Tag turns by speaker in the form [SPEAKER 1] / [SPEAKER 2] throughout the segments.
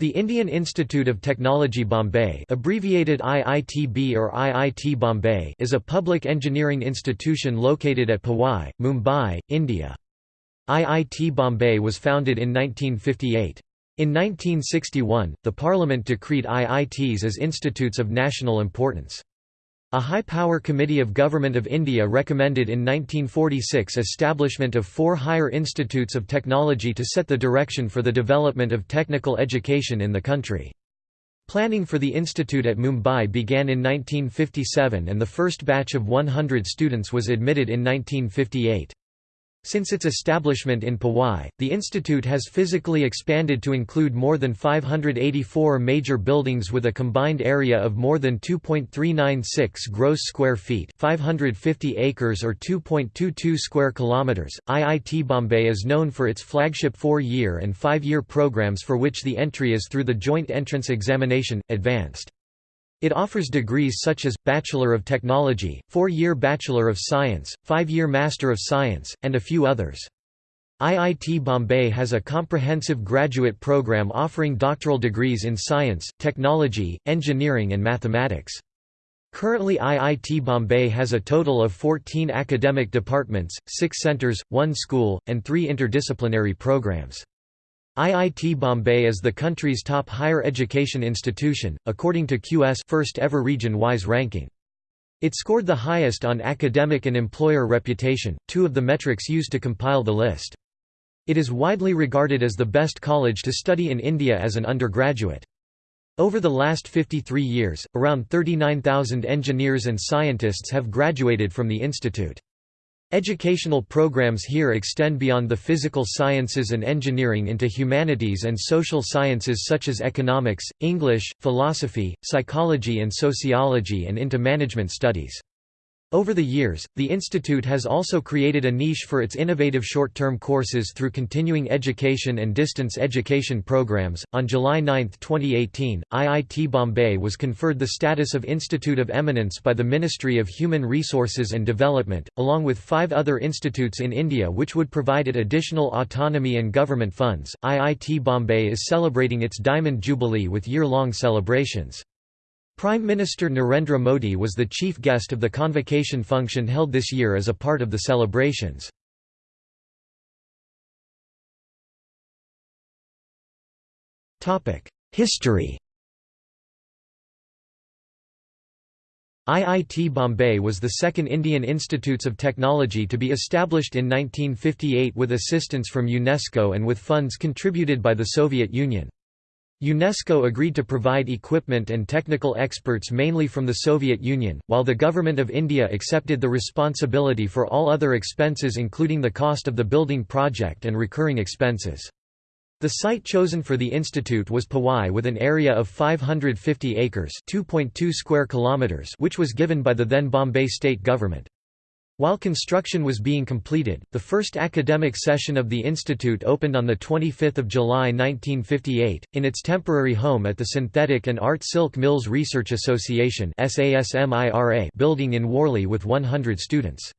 [SPEAKER 1] The Indian Institute of Technology Bombay abbreviated IITB or IIT Bombay is a public engineering institution located at Powai, Mumbai, India. IIT Bombay was founded in 1958. In 1961, the Parliament decreed IITs as institutes of national importance. A high-power committee of Government of India recommended in 1946 establishment of four higher institutes of technology to set the direction for the development of technical education in the country. Planning for the institute at Mumbai began in 1957 and the first batch of 100 students was admitted in 1958. Since its establishment in Powai, the institute has physically expanded to include more than 584 major buildings with a combined area of more than 2.396 gross square feet, 550 acres or 2.22 square kilometers. IIT Bombay is known for its flagship 4-year and 5-year programs for which the entry is through the joint entrance examination advanced. It offers degrees such as, Bachelor of Technology, four-year Bachelor of Science, five-year Master of Science, and a few others. IIT Bombay has a comprehensive graduate program offering doctoral degrees in science, technology, engineering and mathematics. Currently IIT Bombay has a total of 14 academic departments, 6 centres, 1 school, and 3 interdisciplinary programs. IIT Bombay is the country's top higher education institution, according to QS first ever region-wise ranking. It scored the highest on academic and employer reputation, two of the metrics used to compile the list. It is widely regarded as the best college to study in India as an undergraduate. Over the last 53 years, around 39,000 engineers and scientists have graduated from the institute. Educational programs here extend beyond the physical sciences and engineering into humanities and social sciences such as economics, English, philosophy, psychology and sociology and into management studies. Over the years, the institute has also created a niche for its innovative short-term courses through continuing education and distance education programs. On July 9, 2018, IIT Bombay was conferred the status of Institute of Eminence by the Ministry of Human Resources and Development, along with five other institutes in India which would provide it additional autonomy and government funds. IIT Bombay is celebrating its Diamond Jubilee with year-long celebrations. Prime Minister Narendra Modi was the chief guest of the convocation function held this year as a part of the celebrations. History IIT Bombay was the second Indian Institutes of Technology to be established in 1958 with assistance from UNESCO and with funds contributed by the Soviet Union. UNESCO agreed to provide equipment and technical experts mainly from the Soviet Union, while the Government of India accepted the responsibility for all other expenses including the cost of the building project and recurring expenses. The site chosen for the institute was Powai with an area of 550 acres square kilometers which was given by the then Bombay state government. While construction was being completed, the first academic session of the institute opened on 25 July 1958, in its temporary home at the Synthetic and Art Silk Mills Research Association building in Worli with 100 students.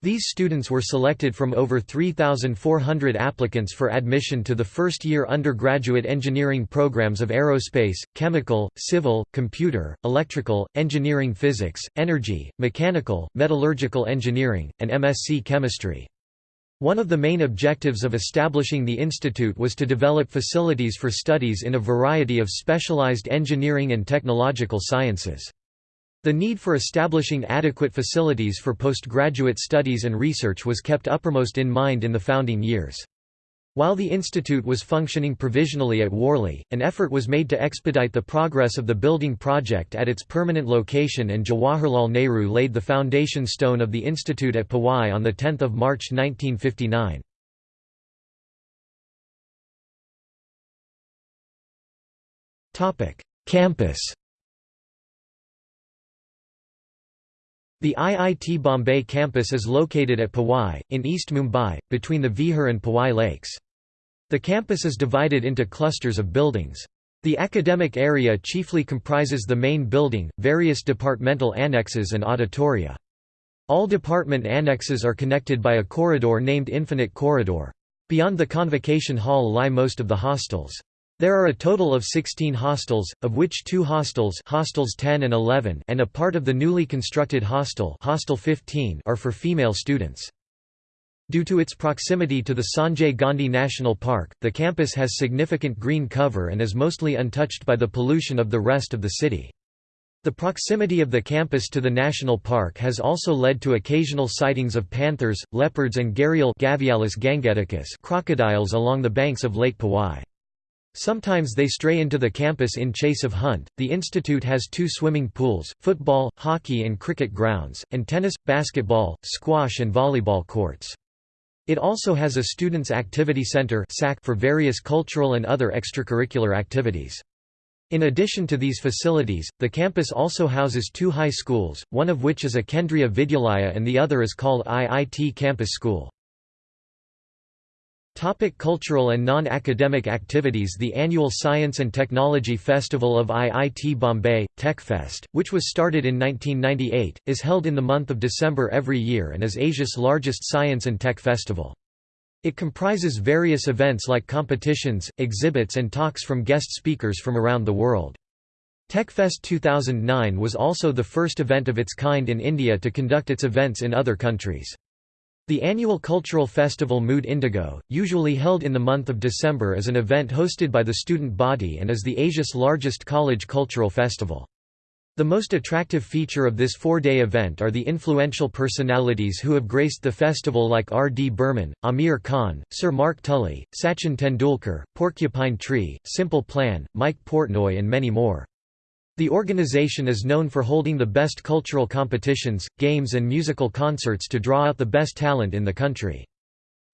[SPEAKER 1] These students were selected from over 3,400 applicants for admission to the first-year undergraduate engineering programs of aerospace, chemical, civil, computer, electrical, engineering physics, energy, mechanical, metallurgical engineering, and MSc chemistry. One of the main objectives of establishing the institute was to develop facilities for studies in a variety of specialized engineering and technological sciences. The need for establishing adequate facilities for postgraduate studies and research was kept uppermost in mind in the founding years. While the institute was functioning provisionally at Worli, an effort was made to expedite the progress of the building project at its permanent location and Jawaharlal Nehru laid the foundation stone of the institute at Powai on 10 March 1959. Campus The IIT Bombay campus is located at Powai, in East Mumbai, between the Vihar and Powai lakes. The campus is divided into clusters of buildings. The academic area chiefly comprises the main building, various departmental annexes and auditoria. All department annexes are connected by a corridor named Infinite Corridor. Beyond the convocation hall lie most of the hostels. There are a total of 16 hostels, of which two hostels hostels 10 and 11 and a part of the newly constructed hostel hostel 15 are for female students. Due to its proximity to the Sanjay Gandhi National Park, the campus has significant green cover and is mostly untouched by the pollution of the rest of the city. The proximity of the campus to the national park has also led to occasional sightings of panthers, leopards and gharial crocodiles along the banks of Lake Powai. Sometimes they stray into the campus in chase of hunt. The institute has two swimming pools, football, hockey and cricket grounds, and tennis, basketball, squash and volleyball courts. It also has a Students' Activity Center for various cultural and other extracurricular activities. In addition to these facilities, the campus also houses two high schools, one of which is a Kendriya Vidyalaya and the other is called IIT Campus School. Topic cultural and non-academic activities The annual Science and Technology Festival of IIT Bombay, TechFest, which was started in 1998, is held in the month of December every year and is Asia's largest science and tech festival. It comprises various events like competitions, exhibits and talks from guest speakers from around the world. TechFest 2009 was also the first event of its kind in India to conduct its events in other countries. The annual cultural festival Mood Indigo, usually held in the month of December is an event hosted by the student body and is the Asia's largest college cultural festival. The most attractive feature of this four-day event are the influential personalities who have graced the festival like R. D. Burman, Aamir Khan, Sir Mark Tully, Sachin Tendulkar, Porcupine Tree, Simple Plan, Mike Portnoy and many more. The organization is known for holding the best cultural competitions, games and musical concerts to draw out the best talent in the country.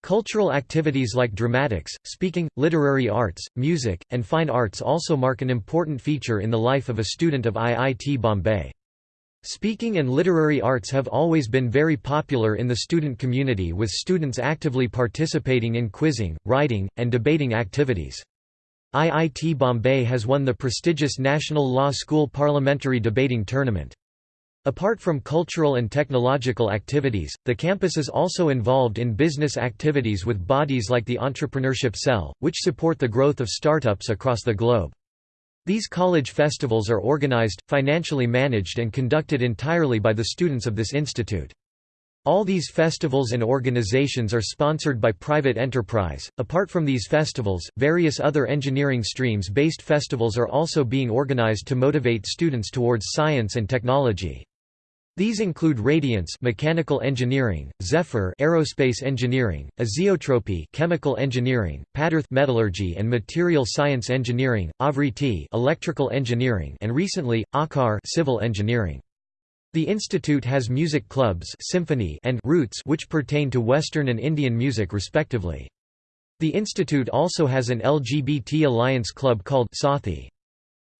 [SPEAKER 1] Cultural activities like dramatics, speaking, literary arts, music, and fine arts also mark an important feature in the life of a student of IIT Bombay. Speaking and literary arts have always been very popular in the student community with students actively participating in quizzing, writing, and debating activities. IIT Bombay has won the prestigious National Law School Parliamentary Debating Tournament. Apart from cultural and technological activities, the campus is also involved in business activities with bodies like the Entrepreneurship Cell, which support the growth of startups across the globe. These college festivals are organized, financially managed and conducted entirely by the students of this institute. All these festivals and organizations are sponsored by private enterprise. Apart from these festivals, various other engineering streams based festivals are also being organized to motivate students towards science and technology. These include Radiance mechanical engineering, Zephyr aerospace engineering, Azeotrope chemical engineering, Padarth metallurgy and material science engineering, Avriti electrical engineering and recently Aakar civil engineering. The institute has music clubs symphony and roots which pertain to Western and Indian music respectively. The institute also has an LGBT alliance club called Sathi.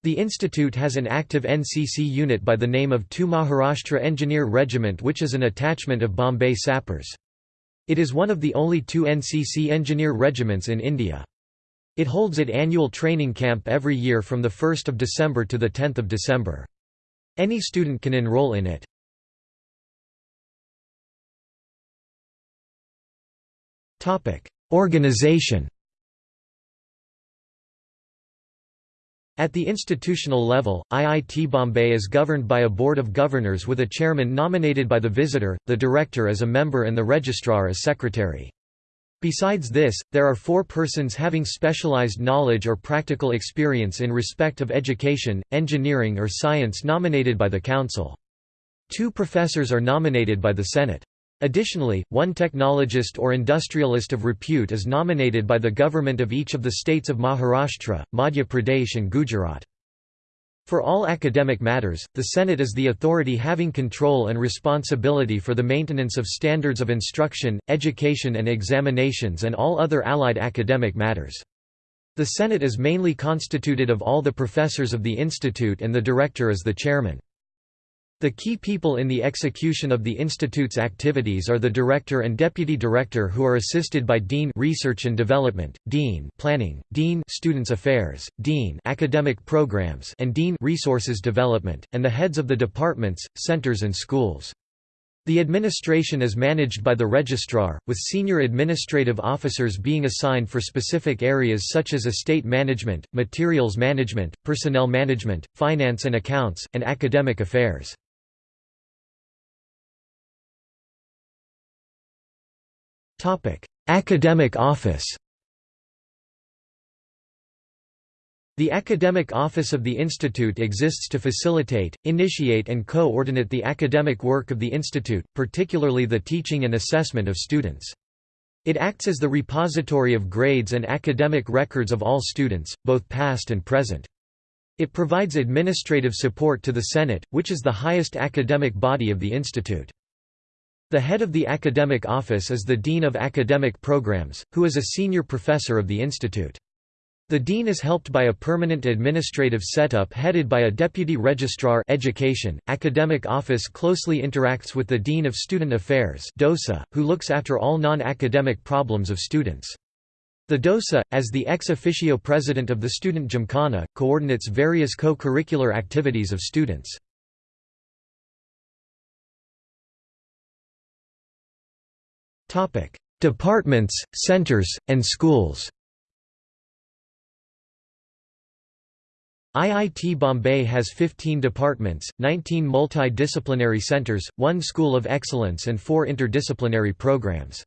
[SPEAKER 1] The institute has an active NCC unit by the name of Tu Maharashtra Engineer Regiment which is an attachment of Bombay Sappers. It is one of the only two NCC engineer regiments in India. It holds its annual training camp every year from 1 December to 10 December. Any student can enroll in it. Organization At the institutional level, IIT Bombay is governed by a board of governors with a chairman nominated by the visitor, the director as a member and the registrar as secretary. Besides this, there are four persons having specialized knowledge or practical experience in respect of education, engineering or science nominated by the Council. Two professors are nominated by the Senate. Additionally, one technologist or industrialist of repute is nominated by the government of each of the states of Maharashtra, Madhya Pradesh and Gujarat. For all academic matters, the Senate is the authority having control and responsibility for the maintenance of standards of instruction, education and examinations and all other allied academic matters. The Senate is mainly constituted of all the professors of the institute and the director is the chairman. The key people in the execution of the institute's activities are the director and deputy director who are assisted by dean research and development, dean planning, dean students affairs, dean academic programs and dean resources development and the heads of the departments, centers and schools. The administration is managed by the registrar, with senior administrative officers being assigned for specific areas such as estate management, materials management, personnel management, finance and accounts, and academic affairs. Academic office The Academic Office of the Institute exists to facilitate, initiate and coordinate the academic work of the Institute, particularly the teaching and assessment of students. It acts as the repository of grades and academic records of all students, both past and present. It provides administrative support to the Senate, which is the highest academic body of the Institute. The head of the academic office is the Dean of Academic Programs, who is a senior professor of the Institute. The dean is helped by a permanent administrative setup headed by a deputy registrar education. Academic office closely interacts with the dean of student affairs (DOSA), who looks after all non-academic problems of students. The DOSA, as the ex officio president of the Student Gymkhana, coordinates various co-curricular activities of students. Departments, centers, and schools IIT Bombay has 15 departments, 19 multidisciplinary centers, one school of excellence and four interdisciplinary programs.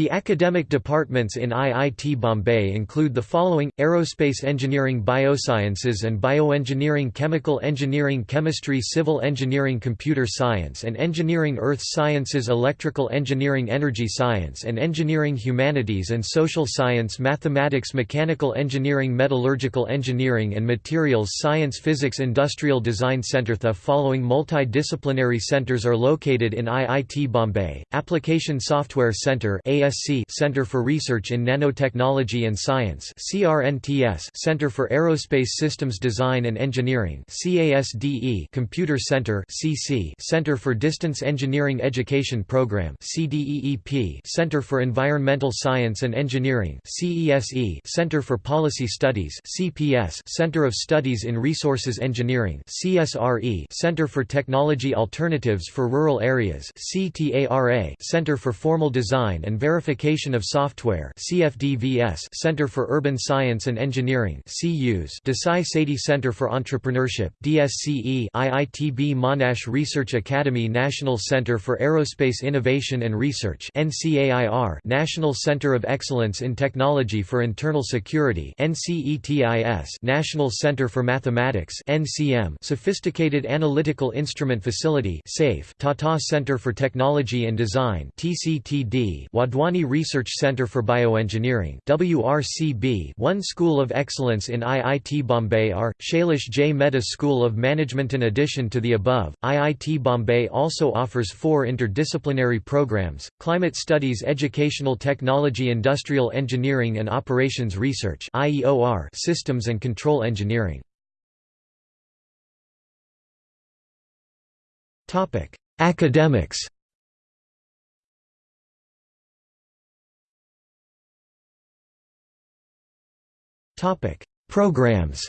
[SPEAKER 1] The academic departments in IIT Bombay include the following, Aerospace Engineering Biosciences and Bioengineering Chemical Engineering Chemistry Civil Engineering Computer Science and Engineering Earth Sciences Electrical Engineering Energy Science and Engineering Humanities and Social Science Mathematics Mechanical Engineering Metallurgical Engineering and Materials Science Physics Industrial Design Center. The following multidisciplinary centers are located in IIT Bombay, Application Software Center ASC Center for Research in Nanotechnology and Science CRNTS Center for Aerospace Systems Design and Engineering CASDE Computer Center CC Center for Distance Engineering Education Program CDEEP Center for Environmental Science and Engineering CESE Center for Policy Studies CPS Center of Studies in Resources Engineering CSRE Center for Technology Alternatives for Rural Areas CTARA Center for Formal Design and of Software CFDVS Center for Urban Science and Engineering CUS Desai Sethi Center for Entrepreneurship DSCE IITB Monash Research Academy National Center for Aerospace Innovation and Research NCAIR National Center of Excellence in Technology for Internal Security NCETIS National Center for Mathematics NCM Sophisticated Analytical Instrument Facility SAIF Tata Center for Technology and Design TCTD Wadhwani Research Centre for Bioengineering WRCB one School of Excellence in IIT Bombay are, Shailesh J. Mehta School of Management. In addition to the above, IIT Bombay also offers four interdisciplinary programs, Climate Studies Educational Technology Industrial Engineering and Operations Research Systems and Control Engineering. Academics Programs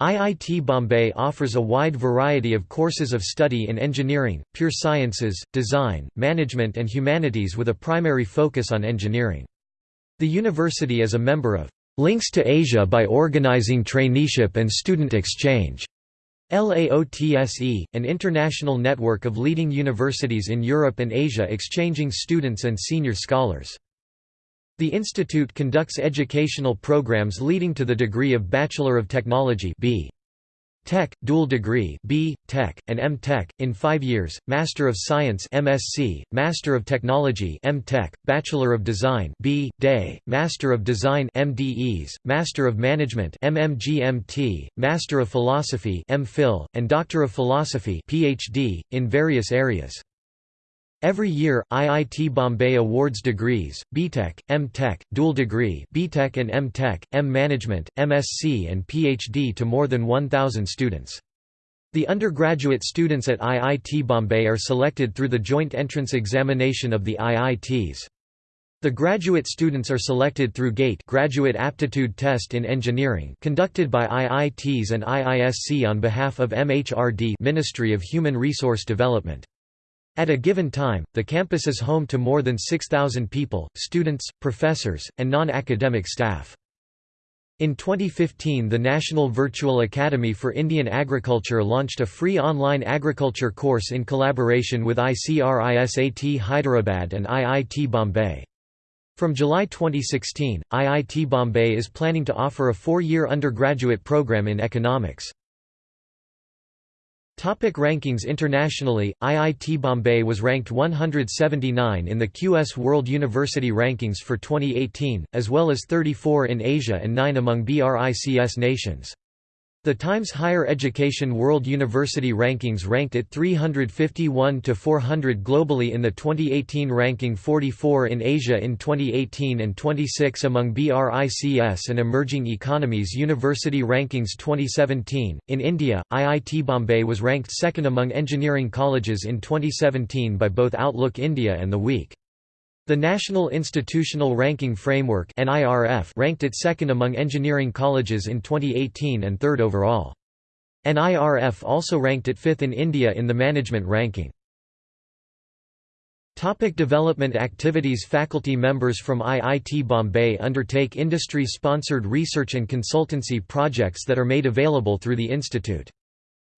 [SPEAKER 1] IIT Bombay offers a wide variety of courses of study in engineering, pure sciences, design, management and humanities with a primary focus on engineering. The university is a member of Links to Asia by organizing traineeship and student exchange. LAOTSE, an international network of leading universities in Europe and Asia exchanging students and senior scholars. The institute conducts educational programs leading to the degree of Bachelor of Technology B. Tech, dual degree B. Tech, and M. Tech, in five years, Master of Science MSc, Master of Technology M. Tech, Bachelor of Design B. Day, Master of Design MDes, Master of Management MMGMT, Master of Philosophy M. Phil, and Doctor of Philosophy PhD, in various areas. Every year, IIT Bombay awards degrees, BTech, M.Tech, dual degree BTech and M.Tech, M Management, MSc and PhD to more than 1,000 students. The undergraduate students at IIT Bombay are selected through the joint entrance examination of the IITs. The graduate students are selected through GATE Graduate Aptitude Test in Engineering conducted by IITs and IISc on behalf of MHRD Ministry of Human Resource Development. At a given time, the campus is home to more than 6,000 people, students, professors, and non-academic staff. In 2015 the National Virtual Academy for Indian Agriculture launched a free online agriculture course in collaboration with ICRISAT Hyderabad and IIT Bombay. From July 2016, IIT Bombay is planning to offer a four-year undergraduate program in economics. Topic rankings Internationally, IIT Bombay was ranked 179 in the QS World University Rankings for 2018, as well as 34 in Asia and 9 among BRICS nations. The Times Higher Education World University Rankings ranked it 351 to 400 globally in the 2018 ranking 44 in Asia in 2018 and 26 among BRICS and emerging economies University Rankings 2017. In India, IIT Bombay was ranked second among engineering colleges in 2017 by both Outlook India and The Week. The National Institutional Ranking Framework ranked it second among engineering colleges in 2018 and third overall. NIRF also ranked it fifth in India in the management ranking. Topic development activities Faculty members from IIT Bombay undertake industry-sponsored research and consultancy projects that are made available through the institute.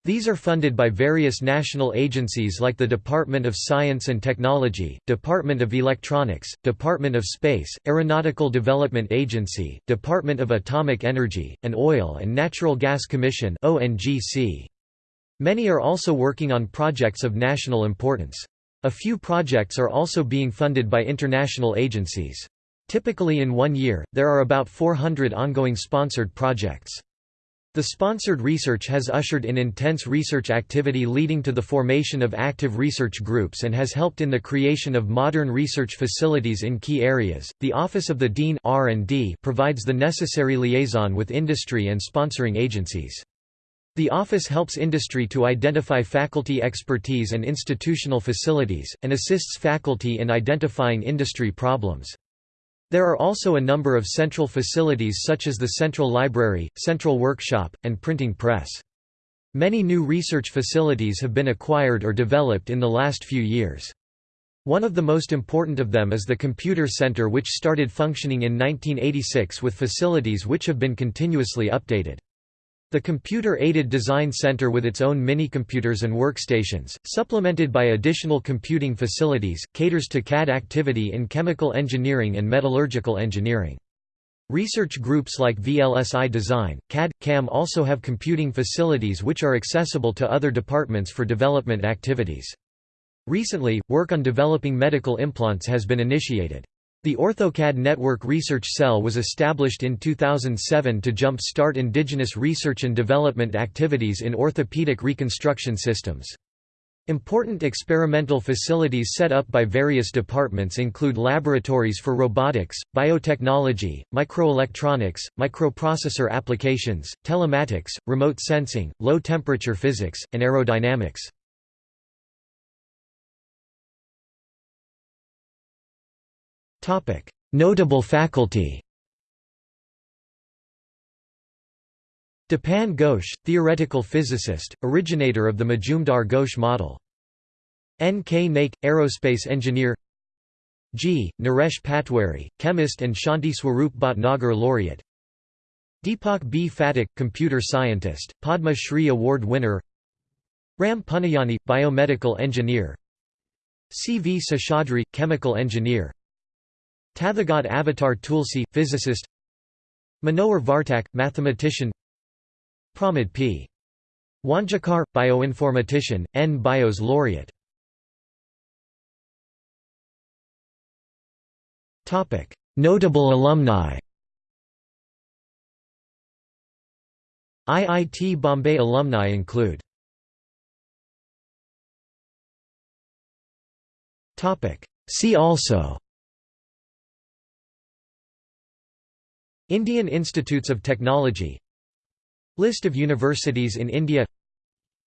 [SPEAKER 1] These are funded by various national agencies like the Department of Science and Technology, Department of Electronics, Department of Space, Aeronautical Development Agency, Department of Atomic Energy, and Oil and Natural Gas Commission Many are also working on projects of national importance. A few projects are also being funded by international agencies. Typically in one year, there are about 400 ongoing sponsored projects. The sponsored research has ushered in intense research activity leading to the formation of active research groups and has helped in the creation of modern research facilities in key areas. The Office of the Dean R&D provides the necessary liaison with industry and sponsoring agencies. The office helps industry to identify faculty expertise and institutional facilities, and assists faculty in identifying industry problems. There are also a number of central facilities such as the Central Library, Central Workshop, and Printing Press. Many new research facilities have been acquired or developed in the last few years. One of the most important of them is the Computer Center which started functioning in 1986 with facilities which have been continuously updated. The Computer-Aided Design Center with its own mini-computers and workstations, supplemented by additional computing facilities, caters to CAD activity in chemical engineering and metallurgical engineering. Research groups like VLSI Design, CAD, CAM also have computing facilities which are accessible to other departments for development activities. Recently, work on developing medical implants has been initiated. The OrthoCAD Network Research Cell was established in 2007 to jump-start indigenous research and development activities in orthopedic reconstruction systems. Important experimental facilities set up by various departments include laboratories for robotics, biotechnology, microelectronics, microprocessor applications, telematics, remote sensing, low-temperature physics, and aerodynamics. Notable faculty Dipan Ghosh, theoretical physicist, originator of the Majumdar-Ghosh model. N. K. Naik, aerospace engineer G. Naresh Patwari, chemist and Shanti Swarup Bhatnagar laureate Deepak B. Phatak, computer scientist, Padma Shri Award winner Ram Puniyani, biomedical engineer C. V. Seshadri, chemical engineer Tathagat Avatar Tulsi, physicist. Manohar Vartak, mathematician. Pramod P. Wangikar, bioinformatician, N. Bios laureate. Notable alumni. IIT Bombay alumni include. See also Indian Institutes of Technology. List of universities in India.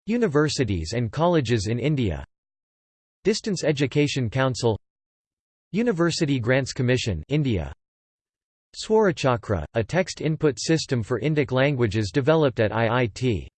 [SPEAKER 1] Universities and colleges in India. Distance Education Council. University Grants Commission India. Swarachakra, a text input system for Indic languages developed at IIT